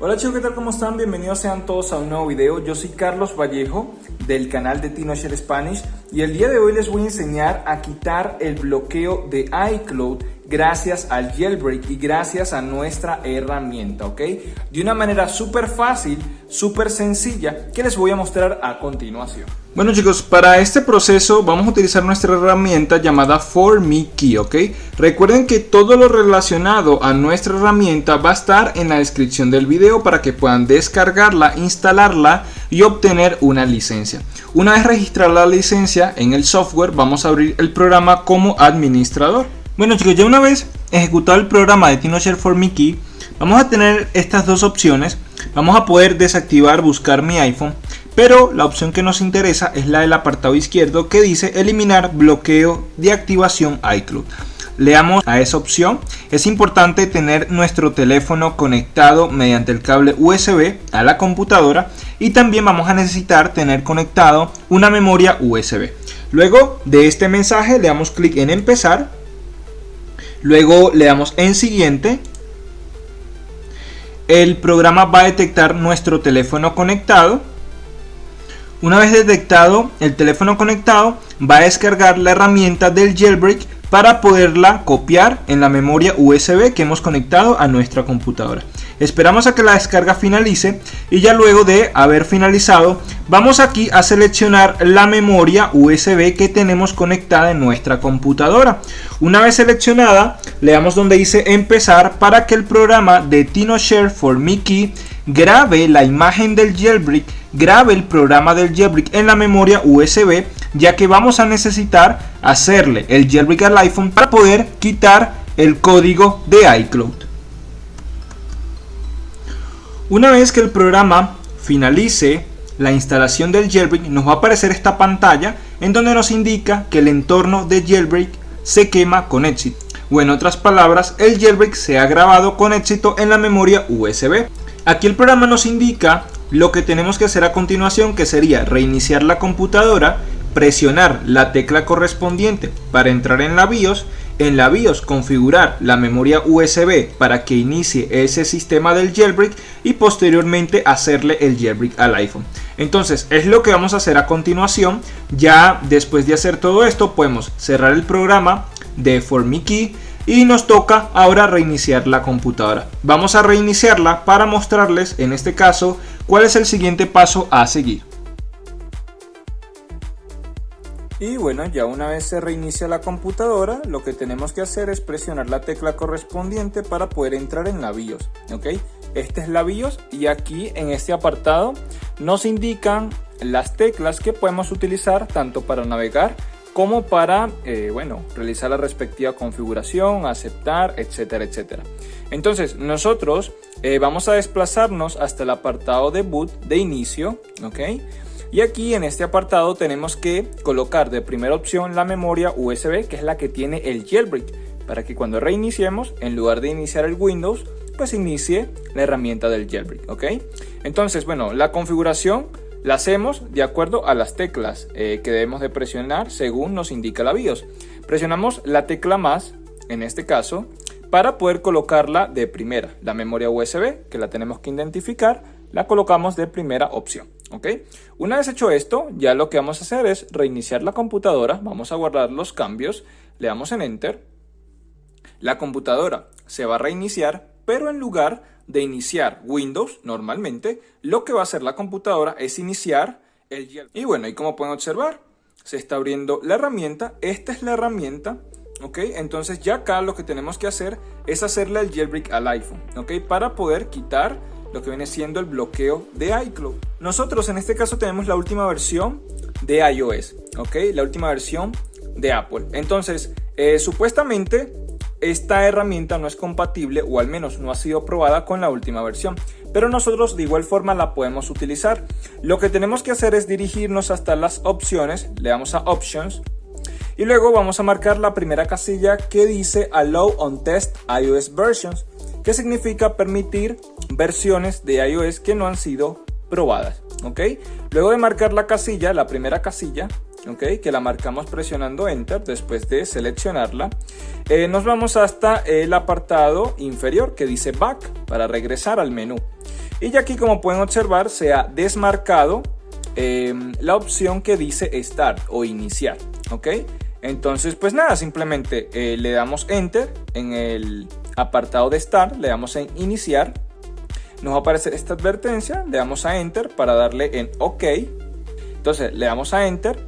Hola chicos, ¿qué tal? ¿Cómo están? Bienvenidos sean todos a un nuevo video. Yo soy Carlos Vallejo del canal de TinoShare Spanish y el día de hoy les voy a enseñar a quitar el bloqueo de iCloud gracias al jailbreak y gracias a nuestra herramienta, ¿ok? De una manera súper fácil, súper sencilla que les voy a mostrar a continuación. Bueno chicos, para este proceso vamos a utilizar nuestra herramienta llamada ForMeKey, ¿ok? Recuerden que todo lo relacionado a nuestra herramienta va a estar en la descripción del video para que puedan descargarla, instalarla y obtener una licencia. Una vez registrada la licencia en el software, vamos a abrir el programa como administrador. Bueno chicos, ya una vez ejecutado el programa de TinoShare for Mickey, vamos a tener estas dos opciones. Vamos a poder desactivar buscar mi iPhone, pero la opción que nos interesa es la del apartado izquierdo que dice eliminar bloqueo de activación iCloud. Leamos a esa opción. Es importante tener nuestro teléfono conectado mediante el cable USB a la computadora y también vamos a necesitar tener conectado una memoria USB. Luego de este mensaje le damos clic en empezar Luego le damos en siguiente. El programa va a detectar nuestro teléfono conectado. Una vez detectado el teléfono conectado, va a descargar la herramienta del jailbreak para poderla copiar en la memoria USB que hemos conectado a nuestra computadora. Esperamos a que la descarga finalice y ya luego de haber finalizado vamos aquí a seleccionar la memoria USB que tenemos conectada en nuestra computadora. Una vez seleccionada le damos donde dice empezar para que el programa de TinoShare for Mickey grabe la imagen del jailbreak, grabe el programa del jailbreak en la memoria USB ya que vamos a necesitar hacerle el jailbreak al iPhone para poder quitar el código de iCloud. Una vez que el programa finalice la instalación del jailbreak nos va a aparecer esta pantalla en donde nos indica que el entorno de jailbreak se quema con éxito o en otras palabras el jailbreak se ha grabado con éxito en la memoria USB. Aquí el programa nos indica lo que tenemos que hacer a continuación que sería reiniciar la computadora presionar la tecla correspondiente para entrar en la BIOS, en la BIOS configurar la memoria USB para que inicie ese sistema del jailbreak y posteriormente hacerle el jailbreak al iPhone. Entonces es lo que vamos a hacer a continuación. Ya después de hacer todo esto podemos cerrar el programa de ForMiKey y nos toca ahora reiniciar la computadora. Vamos a reiniciarla para mostrarles en este caso cuál es el siguiente paso a seguir. Y bueno, ya una vez se reinicia la computadora, lo que tenemos que hacer es presionar la tecla correspondiente para poder entrar en la BIOS. ¿ok? Esta es la BIOS y aquí en este apartado nos indican las teclas que podemos utilizar tanto para navegar como para, eh, bueno, realizar la respectiva configuración, aceptar, etcétera, etcétera. Entonces, nosotros eh, vamos a desplazarnos hasta el apartado de boot de inicio, ¿ok? Y aquí en este apartado tenemos que colocar de primera opción la memoria USB, que es la que tiene el jailbreak, para que cuando reiniciemos, en lugar de iniciar el Windows, pues inicie la herramienta del jailbreak, ¿ok? Entonces, bueno, la configuración la hacemos de acuerdo a las teclas eh, que debemos de presionar según nos indica la BIOS. Presionamos la tecla más, en este caso, para poder colocarla de primera. La memoria USB, que la tenemos que identificar, la colocamos de primera opción. ¿ok? Una vez hecho esto, ya lo que vamos a hacer es reiniciar la computadora, vamos a guardar los cambios, le damos en Enter, la computadora se va a reiniciar, pero en lugar de iniciar Windows normalmente, lo que va a hacer la computadora es iniciar el Y bueno, y como pueden observar, se está abriendo la herramienta, esta es la herramienta, ¿ok? Entonces ya acá lo que tenemos que hacer es hacerle el jailbreak al iPhone, ¿ok? Para poder quitar lo que viene siendo el bloqueo de iCloud. Nosotros en este caso tenemos la última versión de iOS, ¿ok? La última versión de Apple. Entonces, eh, supuestamente esta herramienta no es compatible o al menos no ha sido probada con la última versión. Pero nosotros de igual forma la podemos utilizar. Lo que tenemos que hacer es dirigirnos hasta las opciones, le damos a Options y luego vamos a marcar la primera casilla que dice Allow on Test iOS Versions que significa permitir versiones de iOS que no han sido probadas. ¿ok? Luego de marcar la casilla, la primera casilla, ¿ok? que la marcamos presionando Enter después de seleccionarla, eh, nos vamos hasta el apartado inferior que dice Back para regresar al menú. Y ya aquí como pueden observar se ha desmarcado em, la opción que dice Start o Iniciar. ¿Ok? Entonces pues nada, simplemente eh, le damos Enter en el apartado de Start, le damos en Iniciar. Nos va a aparecer esta advertencia, le damos a Enter para darle en OK. Entonces le damos a Enter.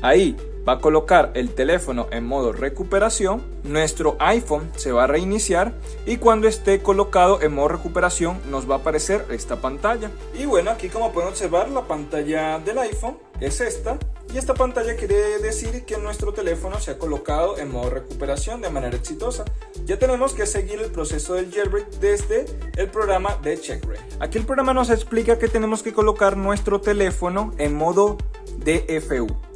Ahí va a colocar el teléfono en modo recuperación, nuestro iPhone se va a reiniciar y cuando esté colocado en modo recuperación nos va a aparecer esta pantalla. Y bueno, aquí como pueden observar la pantalla del iPhone es esta y esta pantalla quiere decir que nuestro teléfono se ha colocado en modo recuperación de manera exitosa. Ya tenemos que seguir el proceso del jailbreak desde el programa de CheckRay. Aquí el programa nos explica que tenemos que colocar nuestro teléfono en modo DFU.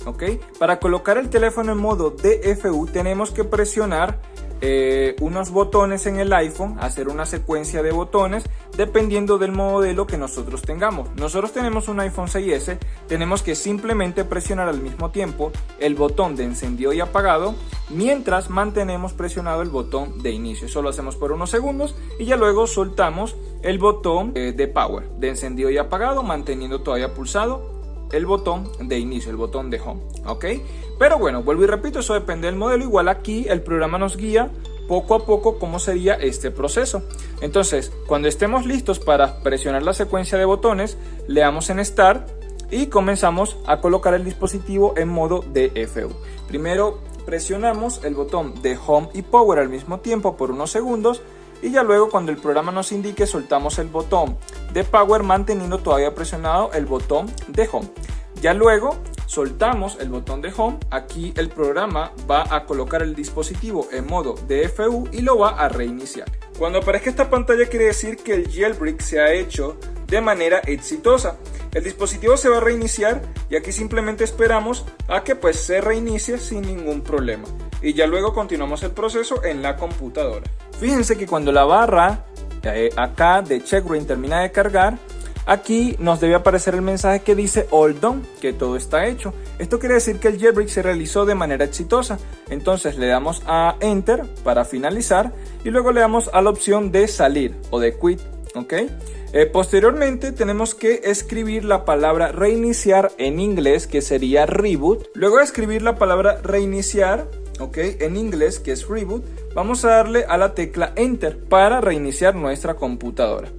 Para colocar el teléfono en modo DFU tenemos que presionar eh, unos botones en el iPhone, hacer una secuencia de botones dependiendo del modelo que nosotros tengamos. Nosotros tenemos un iPhone 6S, tenemos que simplemente presionar al mismo tiempo el botón de encendido y apagado mientras mantenemos presionado el botón de inicio. Eso lo hacemos por unos segundos y ya luego soltamos el botón eh, de power, de encendido y apagado, manteniendo todavía pulsado el botón de inicio, el botón de home, ¿ok? Pero bueno, vuelvo y repito, eso depende del modelo. Igual aquí el programa nos guía poco a poco cómo sería este proceso. Entonces, cuando estemos listos para presionar la secuencia de botones, le damos en Start y comenzamos a colocar el dispositivo en modo DFU. Primero presionamos el botón de Home y Power al mismo tiempo por unos segundos y ya luego cuando el programa nos indique soltamos el botón de power manteniendo todavía presionado el botón de home. Ya luego soltamos el botón de home. Aquí el programa va a colocar el dispositivo en modo DFU y lo va a reiniciar. Cuando aparezca esta pantalla quiere decir que el jailbreak se ha hecho de manera exitosa. El dispositivo se va a reiniciar y aquí simplemente esperamos a que pues se reinicie sin ningún problema. Y ya luego continuamos el proceso en la computadora. Fíjense que cuando la barra eh, acá de checkbrain termina de cargar, aquí nos debe aparecer el mensaje que dice all done, que todo está hecho. Esto quiere decir que el jailbreak se realizó de manera exitosa. Entonces le damos a enter para finalizar y luego le damos a la opción de salir o de quit, ¿ok? Eh, posteriormente tenemos que escribir la palabra reiniciar en inglés que sería reboot. Luego de escribir la palabra reiniciar ¿ok? En inglés, que es reboot, vamos a darle a la tecla Enter para reiniciar nuestra computadora.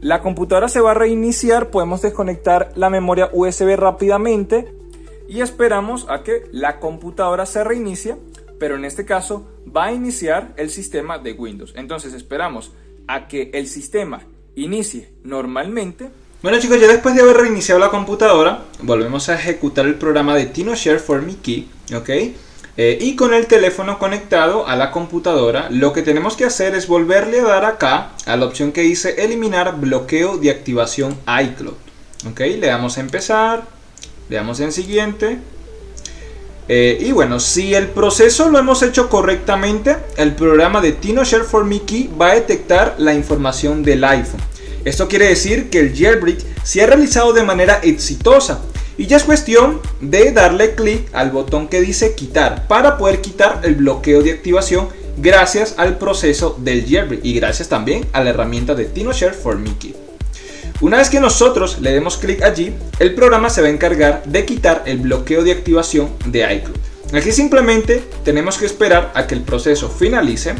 La computadora se va a reiniciar, podemos desconectar la memoria USB rápidamente y esperamos a que la computadora se reinicie, pero en este caso va a iniciar el sistema de Windows. Entonces esperamos a que el sistema inicie normalmente. Bueno chicos, ya después de haber reiniciado la computadora, volvemos a ejecutar el programa de TinoShare for Me Key, ¿ok? Eh, y con el teléfono conectado a la computadora, lo que tenemos que hacer es volverle a dar acá a la opción que dice eliminar bloqueo de activación iCloud. Ok, le damos a empezar, le damos en siguiente. Eh, y bueno, si el proceso lo hemos hecho correctamente, el programa de TinoShare for Mickey va a detectar la información del iPhone. Esto quiere decir que el jailbreak se ha realizado de manera exitosa y ya es cuestión de darle clic al botón que dice quitar para poder quitar el bloqueo de activación gracias al proceso del jailbreak y gracias también a la herramienta de TinoShare for Mickey. Una vez que nosotros le demos clic allí, el programa se va a encargar de quitar el bloqueo de activación de iCloud. Aquí simplemente tenemos que esperar a que el proceso finalice.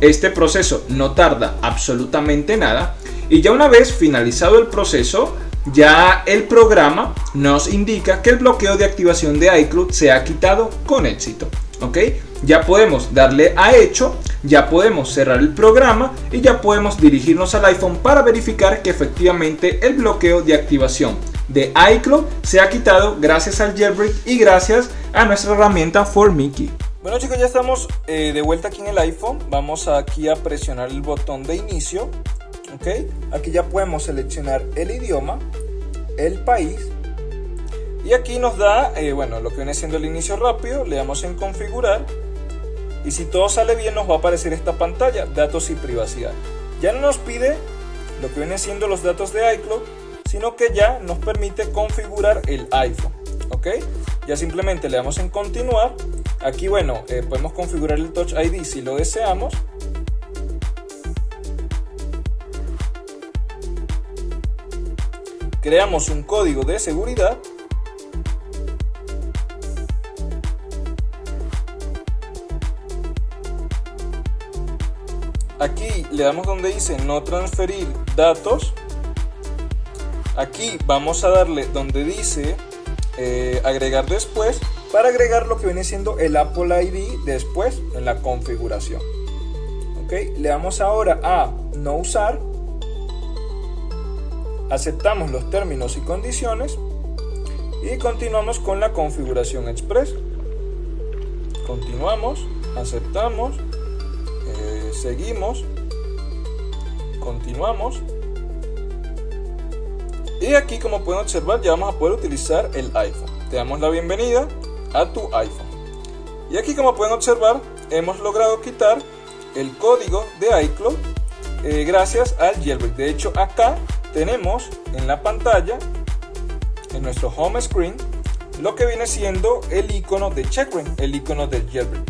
Este proceso no tarda absolutamente nada y ya una vez finalizado el proceso ya el programa nos indica que el bloqueo de activación de iCloud se ha quitado con éxito. ¿Ok? Ya podemos darle a hecho, ya podemos cerrar el programa y ya podemos dirigirnos al iPhone para verificar que efectivamente el bloqueo de activación de iCloud se ha quitado gracias al jailbreak y gracias a nuestra herramienta For Mickey. Bueno chicos, ya estamos eh, de vuelta aquí en el iPhone. Vamos aquí a presionar el botón de inicio ¿ok? Aquí ya podemos seleccionar el idioma, el país y aquí nos da, eh, bueno, lo que viene siendo el inicio rápido, le damos en configurar y si todo sale bien nos va a aparecer esta pantalla, datos y privacidad. Ya no nos pide lo que viene siendo los datos de iCloud, sino que ya nos permite configurar el iPhone, ¿ok? Ya simplemente le damos en continuar. Aquí, bueno, eh, podemos configurar el Touch ID si lo deseamos creamos un código de seguridad. Aquí le damos donde dice no transferir datos. Aquí vamos a darle donde dice eh, agregar después para agregar lo que viene siendo el Apple ID después en la configuración. Ok le damos ahora a no usar aceptamos los términos y condiciones y continuamos con la configuración express continuamos aceptamos seguimos, continuamos. Y aquí como pueden observar ya vamos a poder utilizar el iPhone. Te damos la bienvenida a tu iPhone. Y aquí como pueden observar hemos logrado quitar el código de iCloud eh, gracias al jailbreak. De hecho acá tenemos en la pantalla, en nuestro home screen, lo que viene siendo el icono de checkpoint, el icono del jailbreak.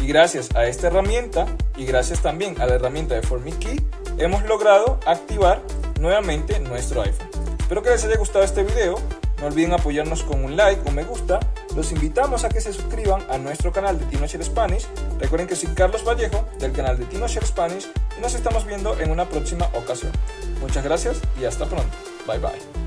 Y gracias a esta herramienta y gracias también a la herramienta de FormiKey hemos logrado activar nuevamente nuestro iPhone. Espero que les haya gustado este video. No olviden apoyarnos con un like o me gusta. Los invitamos a que se suscriban a nuestro canal de TinoShare Spanish. Recuerden que soy Carlos Vallejo del canal de TinoShare Spanish y nos estamos viendo en una próxima ocasión. Muchas gracias y hasta pronto. Bye bye.